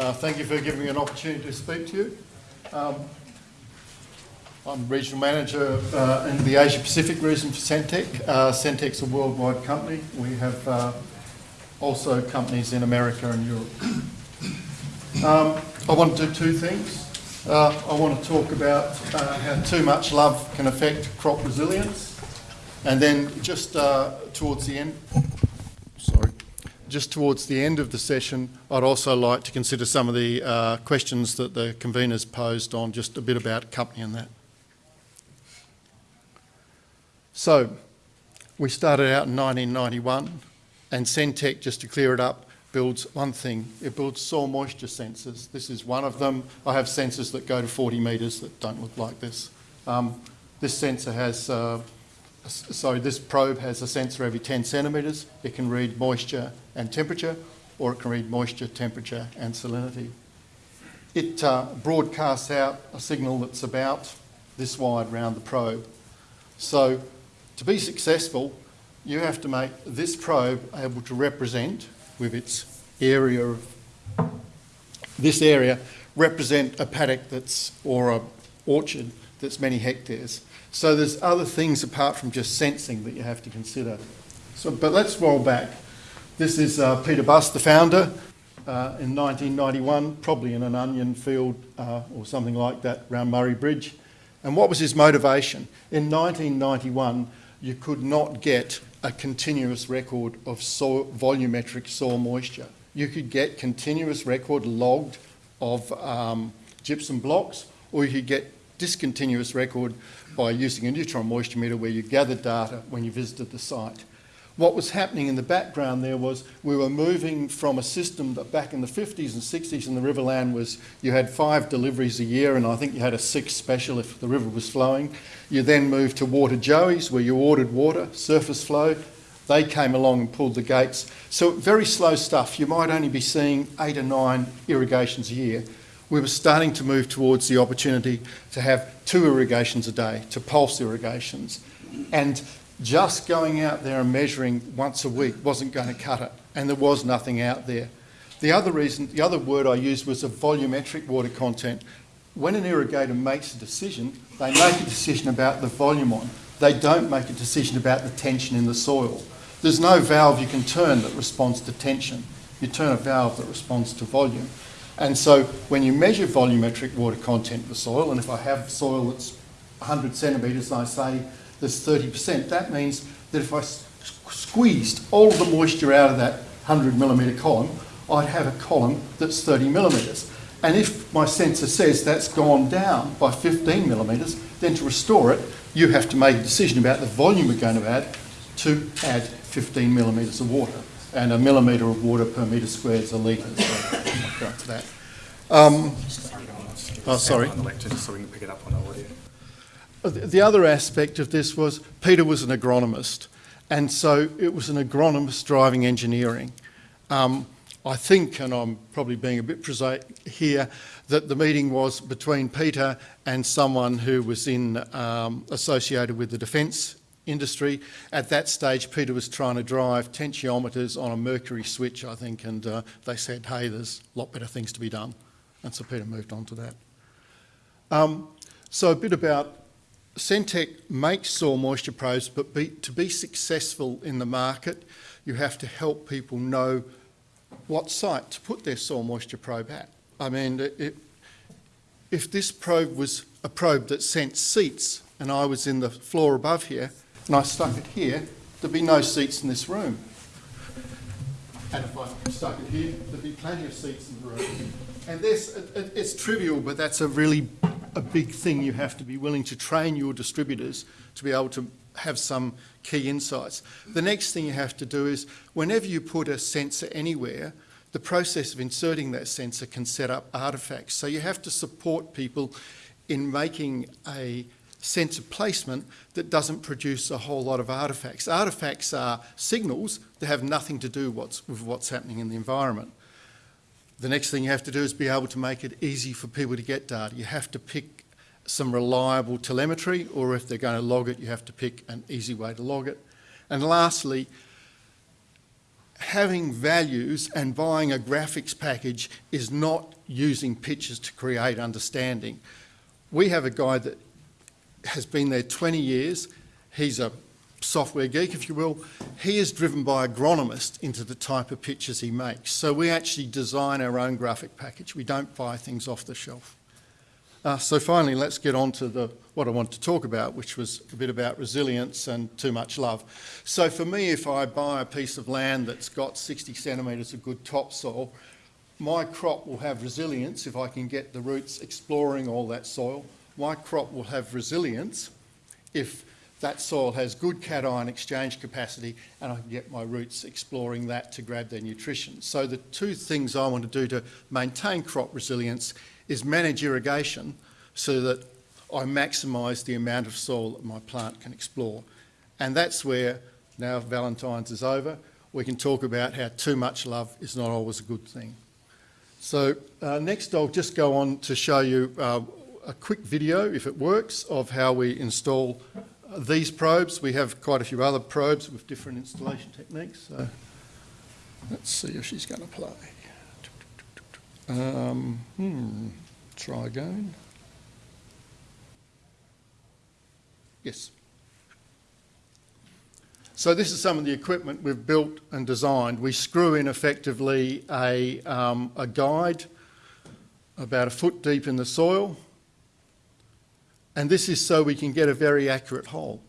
Uh, thank you for giving me an opportunity to speak to you. Um, I'm Regional Manager uh, in the Asia Pacific region for Sentek. Uh, Sentek's a worldwide company. We have uh, also companies in America and Europe. Um, I want to do two things. Uh, I want to talk about uh, how too much love can affect crop resilience and then just uh, towards the end, just towards the end of the session, I'd also like to consider some of the uh, questions that the conveners posed on just a bit about company and that. So, we started out in 1991 and Sentek, just to clear it up, builds one thing. It builds soil moisture sensors. This is one of them. I have sensors that go to 40 metres that don't look like this. Um, this sensor has, uh, sorry, this probe has a sensor every 10 centimetres. It can read moisture and temperature, or it can read moisture, temperature and salinity. It uh, broadcasts out a signal that's about this wide round the probe. So to be successful, you have to make this probe able to represent with its area of this area represent a paddock that's or a orchard that's many hectares. So there's other things apart from just sensing that you have to consider. So, but let's roll back. This is uh, Peter Buss, the founder, uh, in 1991, probably in an onion field uh, or something like that around Murray Bridge. And what was his motivation? In 1991, you could not get a continuous record of soil, volumetric soil moisture. You could get continuous record logged of um, gypsum blocks, or you could get discontinuous record by using a neutron moisture meter where you gathered data when you visited the site. What was happening in the background there was we were moving from a system that back in the 50s and 60s in the Riverland was you had five deliveries a year and I think you had a sixth special if the river was flowing. You then moved to water joeys where you ordered water, surface flow. They came along and pulled the gates. So very slow stuff. You might only be seeing eight or nine irrigations a year. We were starting to move towards the opportunity to have two irrigations a day, to pulse irrigations. And just going out there and measuring once a week wasn't going to cut it, and there was nothing out there. The other reason, the other word I used was a volumetric water content. When an irrigator makes a decision, they make a decision about the volume on. They don't make a decision about the tension in the soil. There's no valve you can turn that responds to tension. You turn a valve that responds to volume. And so when you measure volumetric water content the soil, and if I have soil that's 100 centimetres I say there's 30%. That means that if I squeezed all the moisture out of that 100 millimetre column, I'd have a column that's 30 millimetres. And if my sensor says that's gone down by 15 millimetres, then to restore it, you have to make a decision about the volume we're going to add to add 15 millimetres of water. And a millimetre of water per metre squared is a litre, so go to that. Um, oh, sorry. so we can pick it up on audio. The other aspect of this was Peter was an agronomist, and so it was an agronomist driving engineering. Um, I think, and I'm probably being a bit prosaic here, that the meeting was between Peter and someone who was in um, associated with the defence industry. At that stage, Peter was trying to drive tensiometers on a mercury switch, I think, and uh, they said, hey, there's a lot better things to be done. And so Peter moved on to that. Um, so a bit about Sentek makes soil moisture probes, but be, to be successful in the market, you have to help people know what site to put their soil moisture probe at. I mean, it, if this probe was a probe that sent seats and I was in the floor above here and I stuck it here, there'd be no seats in this room. And if I stuck it here, there'd be plenty of seats in the room. And this, it, it's trivial, but that's a really a big thing you have to be willing to train your distributors to be able to have some key insights. The next thing you have to do is whenever you put a sensor anywhere, the process of inserting that sensor can set up artifacts. So you have to support people in making a sensor placement that doesn't produce a whole lot of artifacts. Artifacts are signals that have nothing to do what's, with what's happening in the environment. The next thing you have to do is be able to make it easy for people to get data. You have to pick some reliable telemetry, or if they're going to log it, you have to pick an easy way to log it. And lastly, having values and buying a graphics package is not using pictures to create understanding. We have a guy that has been there 20 years. He's a software geek, if you will. He is driven by agronomist into the type of pictures he makes. So we actually design our own graphic package. We don't buy things off the shelf. Uh, so finally, let's get on to the, what I want to talk about, which was a bit about resilience and too much love. So for me, if I buy a piece of land that's got 60 centimetres of good topsoil, my crop will have resilience if I can get the roots exploring all that soil. My crop will have resilience if that soil has good cation exchange capacity and I can get my roots exploring that to grab their nutrition. So the two things I want to do to maintain crop resilience is manage irrigation so that I maximise the amount of soil that my plant can explore. And that's where, now Valentine's is over, we can talk about how too much love is not always a good thing. So uh, next I'll just go on to show you uh, a quick video, if it works, of how we install these probes. We have quite a few other probes with different installation techniques. So let's see if she's going to play. Um, hmm, try again. Yes. So this is some of the equipment we've built and designed. We screw in effectively a, um, a guide about a foot deep in the soil. And this is so we can get a very accurate hole.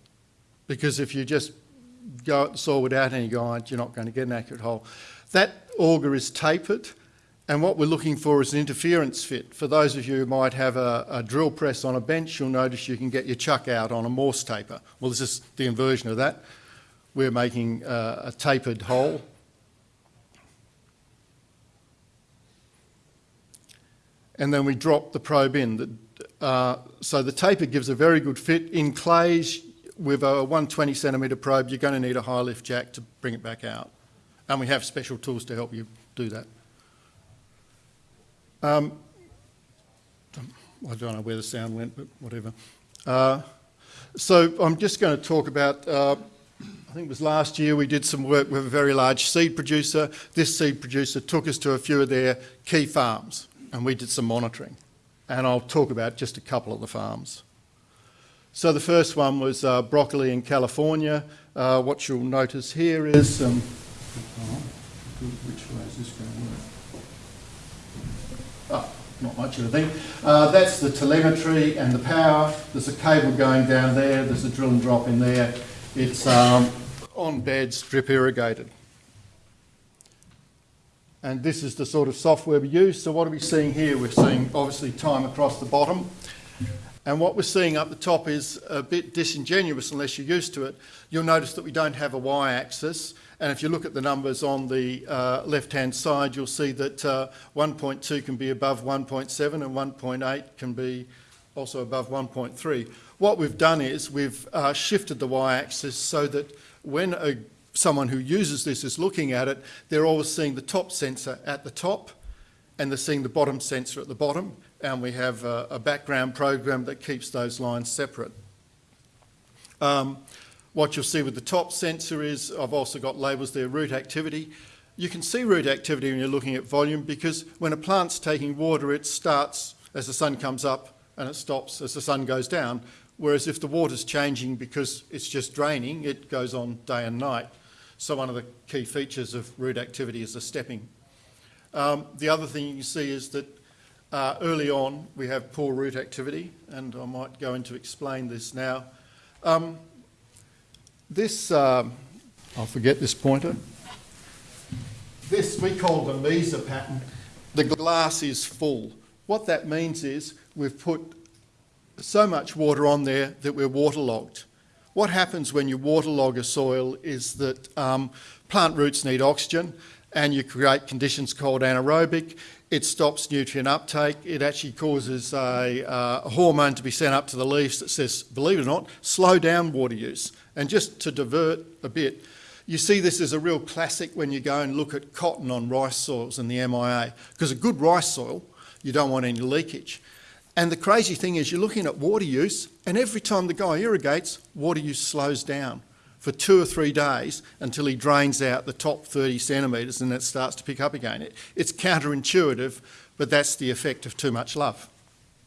Because if you just go the soil without any guide, you're not going to get an accurate hole. That auger is tapered and what we're looking for is an interference fit. For those of you who might have a, a, drill press on a bench, you'll notice you can get your chuck out on a Morse taper. Well, this is the inversion of that. We're making uh, a tapered hole. And then we drop the probe in. Uh, so the taper gives a very good fit. In clays, with a 120 centimetre probe, you're going to need a high lift jack to bring it back out. And we have special tools to help you do that. Um, I don't know where the sound went, but whatever. Uh, so I'm just going to talk about, uh, I think it was last year we did some work with a very large seed producer. This seed producer took us to a few of their key farms and we did some monitoring. And I'll talk about just a couple of the farms. So the first one was uh, broccoli in California. Uh, what you'll notice here is, oh, which way is this going to work? Oh, not much of a thing. Uh, that's the telemetry and the power. There's a cable going down there. There's a drill and drop in there. It's um, on beds, drip irrigated. And this is the sort of software we use. So what are we seeing here? We're seeing obviously time across the bottom. And what we're seeing up the top is a bit disingenuous unless you're used to it. You'll notice that we don't have a y-axis. And if you look at the numbers on the uh, left-hand side, you'll see that uh, 1.2 can be above 1.7 and 1.8 can be also above 1.3. What we've done is we've uh, shifted the y-axis so that when a, someone who uses this is looking at it, they're always seeing the top sensor at the top and they're seeing the bottom sensor at the bottom. And we have a, a background program that keeps those lines separate. Um, what you'll see with the top sensor is, I've also got labels there, root activity. You can see root activity when you're looking at volume because when a plant's taking water, it starts as the sun comes up and it stops as the sun goes down. Whereas if the water's changing because it's just draining, it goes on day and night. So one of the key features of root activity is the stepping. Um, the other thing you see is that uh, early on we have poor root activity, and I might go into explain this now. Um, this, um, I'll forget this pointer. This we call the Mesa pattern. The glass is full. What that means is we've put so much water on there that we're waterlogged. What happens when you waterlog a soil is that um, plant roots need oxygen and you create conditions called anaerobic. It stops nutrient uptake. It actually causes a, uh, a hormone to be sent up to the leaves that says, believe it or not, slow down water use. And just to divert a bit, you see this as a real classic when you go and look at cotton on rice soils in the MIA, because a good rice soil, you don't want any leakage. And the crazy thing is you're looking at water use, and every time the guy irrigates, water use slows down. for two or three days until he drains out the top 30 centimetres and it starts to pick up again. It, it's counterintuitive, but that's the effect of too much love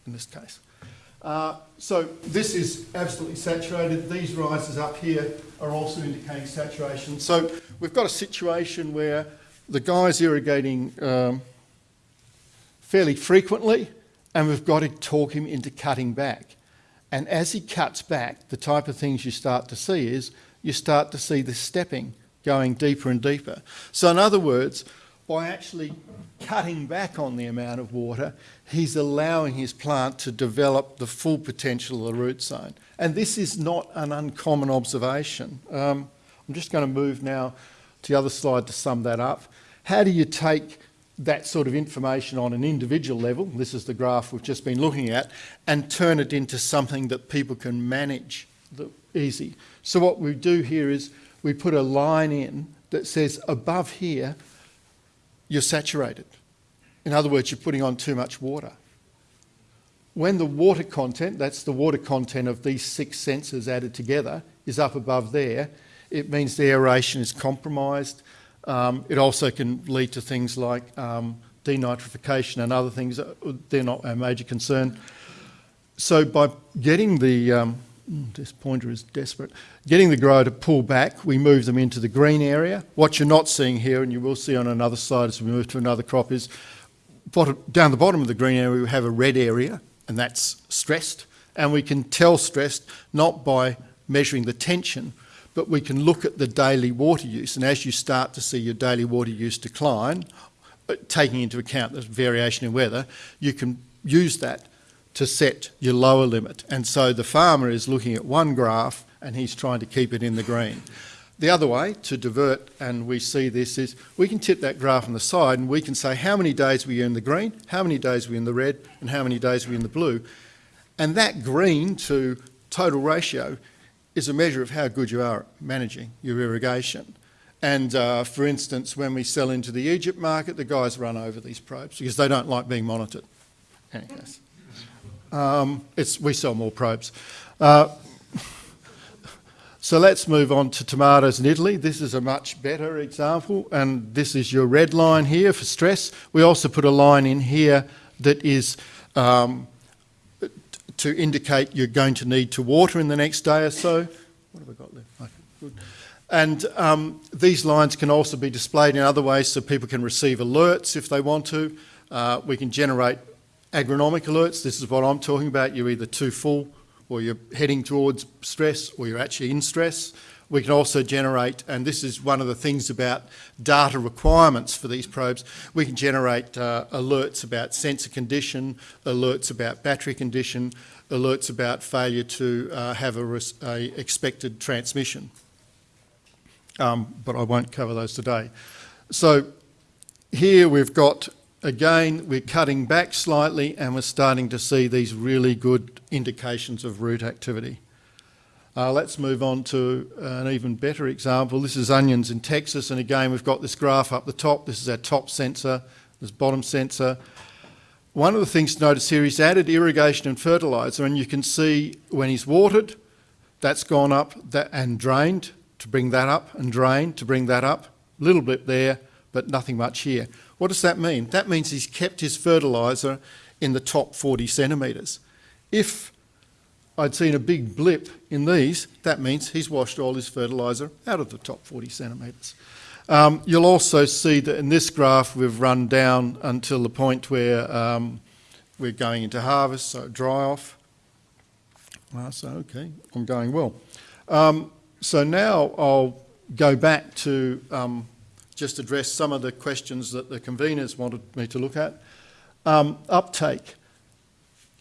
in this case. Uh, so this is absolutely saturated. These rises up here are also indicating saturation. So we've got a situation where the guy's irrigating um, fairly frequently and we've got to talk him into cutting back. And as he cuts back, the type of things you start to see is you start to see the stepping going deeper and deeper. So in other words, by actually cutting back on the amount of water, he's allowing his plant to develop the full potential of the root zone. And this is not an uncommon observation. Um, I'm just going to move now to the other slide to sum that up. How do you take that sort of information on an individual level, this is the graph we've just been looking at, and turn it into something that people can manage easy. So what we do here is we put a line in that says above here, you're saturated. In other words, you're putting on too much water. When the water content, that's the water content of these six sensors added together, is up above there, it means the aeration is compromised, um, it also can lead to things like um, denitrification and other things. They're not a major concern. So by getting the, um, this pointer is desperate, getting the grower to pull back, we move them into the green area. What you're not seeing here, and you will see on another slide as we move to another crop, is bottom, down the bottom of the green area we have a red area, and that's stressed. And we can tell stressed not by measuring the tension, but we can look at the daily water use. And as you start to see your daily water use decline, uh, taking into account the variation in weather, you can use that to set your lower limit. And so the farmer is looking at one graph and he's trying to keep it in the green. The other way to divert, and we see this, is we can tip that graph on the side and we can say how many days were you in the green, how many days were in the red, and how many days were in the blue. And that green to total ratio is a measure of how good you are at managing your irrigation. And uh, for instance, when we sell into the Egypt market, the guys run over these probes because they don't like being monitored. Anyways, um, it's, we sell more probes. Uh, so let's move on to tomatoes in Italy. This is a much better example, and this is your red line here for stress. We also put a line in here that is um, to indicate you're going to need to water in the next day or so. What have I got left? Okay, good. And um, these lines can also be displayed in other ways so people can receive alerts if they want to. Uh, we can generate agronomic alerts. This is what I'm talking about. You're either too full or you're heading towards stress or you're actually in stress. We can also generate, and this is one of the things about data requirements for these probes, we can generate uh, alerts about sensor condition, alerts about battery condition, alerts about failure to uh, have a, a, expected transmission. Um, but I won't cover those today. So here we've got, again, we're cutting back slightly and we're starting to see these really good indications of root activity. Uh, let's move on to an even better example. This is onions in Texas, and again, we've got this graph up the top. This is our top sensor, this bottom sensor. One of the things to notice here is added irrigation and fertiliser, and you can see when he's watered, that's gone up that, and drained to bring that up, and drained to bring that up. A little bit there, but nothing much here. What does that mean? That means he's kept his fertiliser in the top 40 centimetres. If I'd seen a big blip in these, that means he's washed all his fertiliser out of the top 40 centimetres. Um, you'll also see that in this graph we've run down until the point where um, we're going into harvest, so dry off. Uh, so, okay, I'm going well. Um, so now I'll go back to um, just address some of the questions that the conveners wanted me to look at. Um, uptake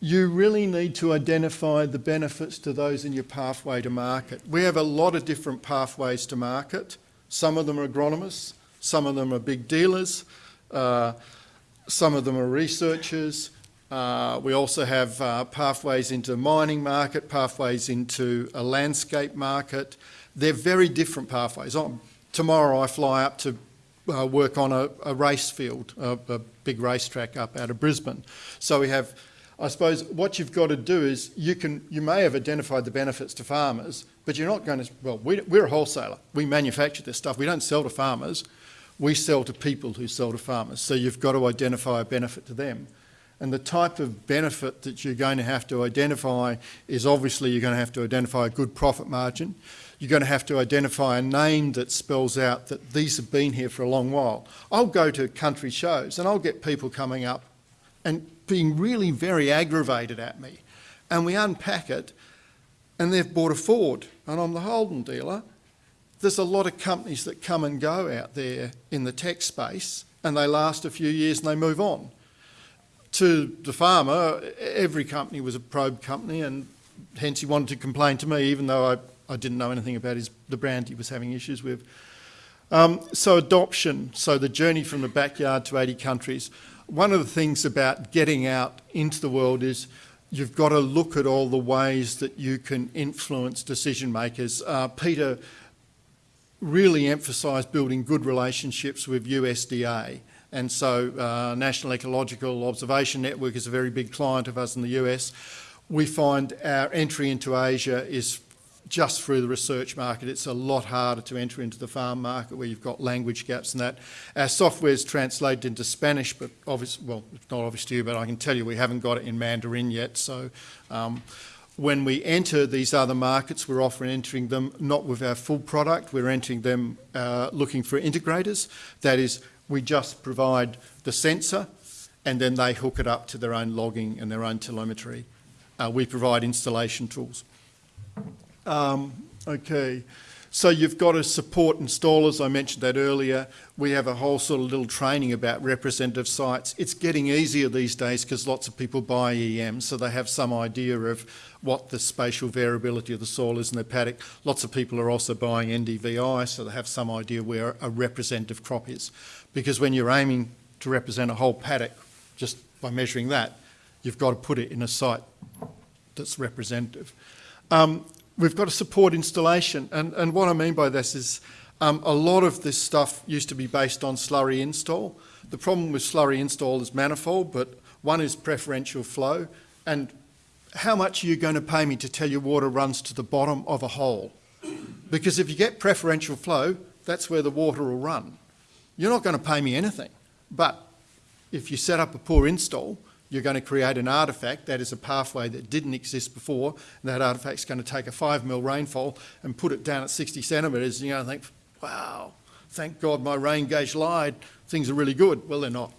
you really need to identify the benefits to those in your pathway to market. We have a lot of different pathways to market. Some of them are agronomists, some of them are big dealers, uh, some of them are researchers. Uh, we also have uh, pathways into mining market, pathways into a landscape market. They're very different pathways. tomorrow I fly up to uh, work on a, a race field, a, a big racetrack up out of Brisbane. So we have I suppose what you've got to do is you can you may have identified the benefits to farmers, but you're not going to. Well, we, we're a wholesaler. We manufacture this stuff. We don't sell to farmers. We sell to people who sell to farmers. So you've got to identify a benefit to them. And the type of benefit that you're going to have to identify is obviously you're going to have to identify a good profit margin. You're going to have to identify a name that spells out that these have been here for a long while. I'll go to country shows and I'll get people coming up and being really very aggravated at me. And we unpack it and they've bought a Ford and I'm the Holden dealer. There's a lot of companies that come and go out there in the tech space and they last a few years and they move on to the farmer, every company was a probe company, and hence he wanted to complain to me, even though I, I didn't know anything about his, the brand he was having issues with. Um, so adoption, so the journey from the backyard to 80 countries. One of the things about getting out into the world is you've got to look at all the ways that you can influence decision makers. Uh, Peter really emphasised building good relationships with USDA. And so uh, National Ecological Observatory Network is a very big client of us in the US. We find our entry into Asia is just through the research market. It's a lot harder to enter into the farm market where you've got language gaps and that. Our software is translated into Spanish, but obvious, well, it's not obvious to you, but I can tell you we haven't got it in Mandarin yet. So um, when we enter these other markets, we're often entering them not with our full product, we're entering them uh, looking for integrators. That is, we just provide the sensor and then they hook it up to their own logging and their own telemetry. Uh, we provide installation tools. Um, okay, so you've got to support installers. I mentioned that earlier. We have a whole sort of little training about representative sites. It's getting easier these days because lots of people buy EM, so they have some idea of what the spatial variability of the soil is in their paddock. Lots of people are also buying NDVI, so they have some idea where a representative crop is because when you're aiming to represent a whole paddock just by measuring that, you've got to put it in a site that's representative. Um, we've got to support installation, and, and what I mean by this is um, a lot of this stuff used to be based on slurry install. The problem with slurry install is manifold, but one is preferential flow, and how much are you going to pay me to tell you water runs to the bottom of a hole? Because if you get preferential flow, that's where the water will run you're not going to pay me anything. But if you set up a poor install, you're going to create an artefact that is a pathway that didn't exist before, and that artefact's going to take a five mil rainfall and put it down at 60 centimetres, and you're going to think, wow, thank God my rain gauge lied, things are really good. Well, they're not.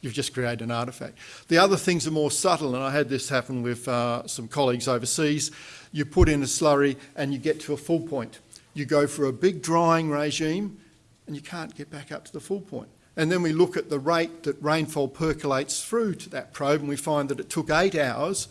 You've just created an artefact. The other things are more subtle, and I had this happen with uh, some colleagues overseas. You put in a slurry and you get to a full point. You go for a big drying regime, and you can't get back up to the full point. And then we look at the rate that rainfall percolates through to that probe and we find that it took eight hours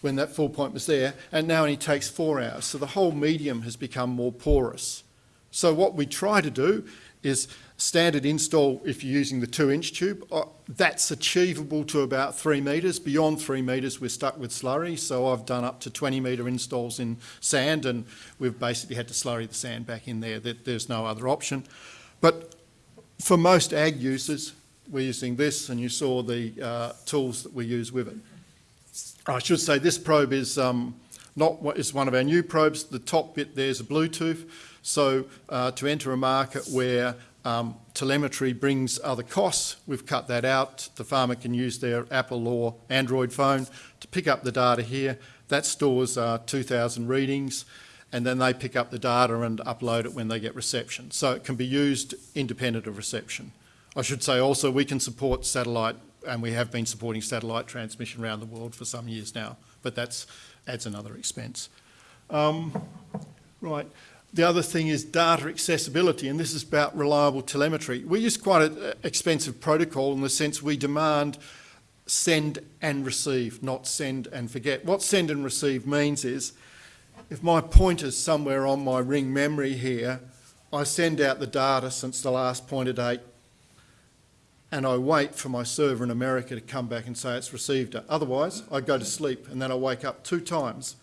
when that full point was there and now only takes four hours. So the whole medium has become more porous. So what we try to do is standard install if you're using the two inch tube, uh, that's achievable to about three metres. Beyond three metres we're stuck with slurry, so I've done up to 20 metre installs in sand and we've basically had to slurry the sand back in there. There's no other option. But for most ag users, we're using this and you saw the uh, tools that we use with it. I should say this probe is um, not what is one of our new probes. The top bit there's a Bluetooth. So uh, to enter a market where um, telemetry brings other costs, we've cut that out. The farmer can use their Apple or Android phone to pick up the data here. That stores uh, 2,000 readings and then they pick up the data and upload it when they get reception. So it can be used independent of reception. I should say also we can support satellite and we have been supporting satellite transmission around the world for some years now, but that adds another expense. Um, right. The other thing is data accessibility, and this is about reliable telemetry. We use quite an expensive protocol in the sense we demand send and receive, not send and forget. What send and receive means is if my pointer's somewhere on my ring memory here, I send out the data since the last pointer date and I wait for my server in America to come back and say it's received it. Otherwise, I go to sleep and then I wake up two times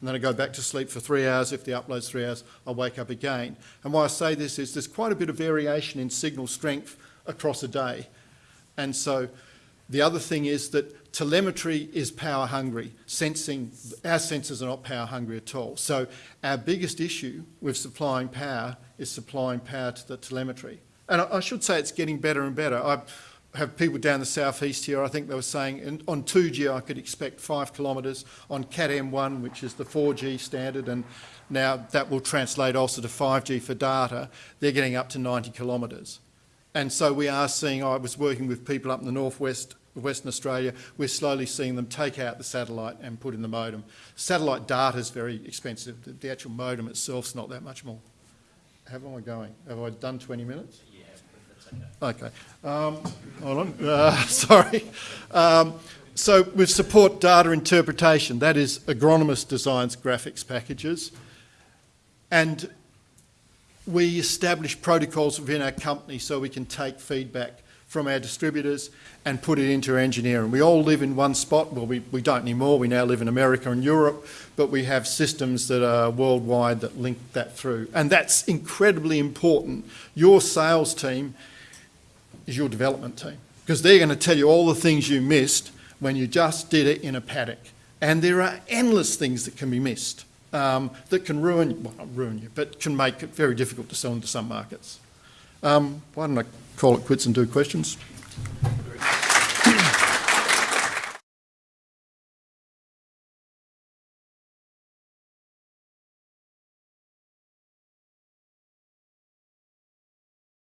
and then I go back to sleep for three hours. If the upload's three hours, I wake up again. And why I say this is there's quite a bit of variation in signal strength across a day. And so The other thing is that telemetry is power hungry. Sensing, our sensors are not power hungry at all. So our biggest issue with supplying power is supplying power to the telemetry. And I, I should say it's getting better and better. I have people down the southeast here, I think they were saying in, on 2G I could expect five kilometres, on CAT M1, which is the 4G standard, and now that will translate also to 5G for data, they're getting up to 90 kilometres. And so we are seeing, I was working with people up in the northwest Western Australia, we're slowly seeing them take out the satellite and put in the modem. Satellite data is very expensive, the, the actual modem itself is not that much more. How am I going? Have I done 20 minutes? Yeah, that's okay. Okay. Um, hold on. Uh, sorry. Um, so we support data interpretation, that is agronomist designs graphics packages. And we establish protocols within our company so we can take feedback from our distributors and put it into engineering. We all live in one spot. Well, we, we don't anymore. We now live in America and Europe, but we have systems that are worldwide that link that through. And that's incredibly important. Your sales team is your development team because they're going to tell you all the things you missed when you just did it in a paddock. And there are endless things that can be missed um, that can ruin, well, not ruin you, but can make it very difficult to sell into some markets. Um, why don't I call it quits and do questions?